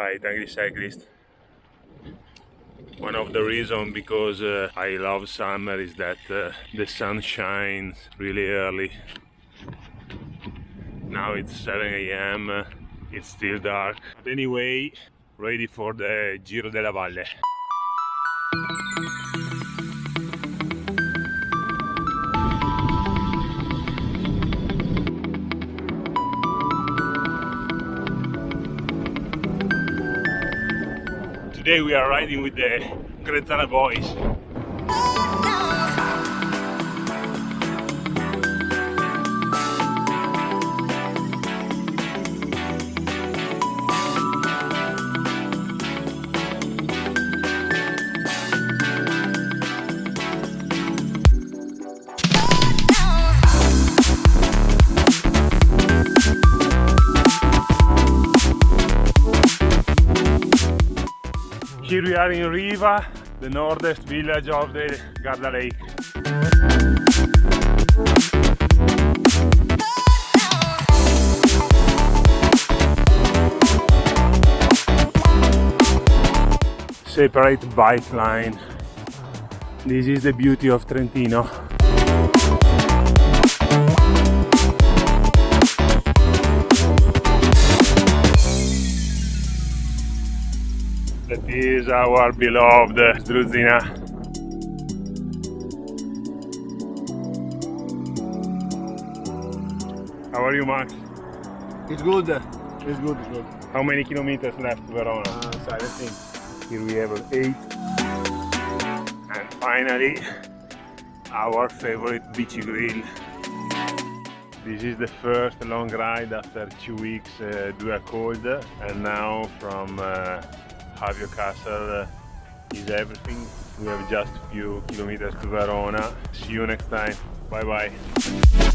Hi, Tangri Cyclist. One of the reasons because uh, I love summer is that uh, the sun shines really early. Now it's 7 a.m. Uh, it's still dark. But anyway, ready for the Giro della Valle. Today we are riding with the Gretana boys. Here we are in Riva, the northest village of the Garda Lake. Separate bike line. This is the beauty of Trentino. Is our beloved Struzina. How are you, Max? It's good. It's good. It's good. How many kilometers left to Verona? Uh, so I think. Here we have eight. And finally, our favorite beachy grill. This is the first long ride after two weeks uh, due a cold and now from uh, Havio Castle is everything. We have just a few kilometers to Verona. See you next time. Bye bye.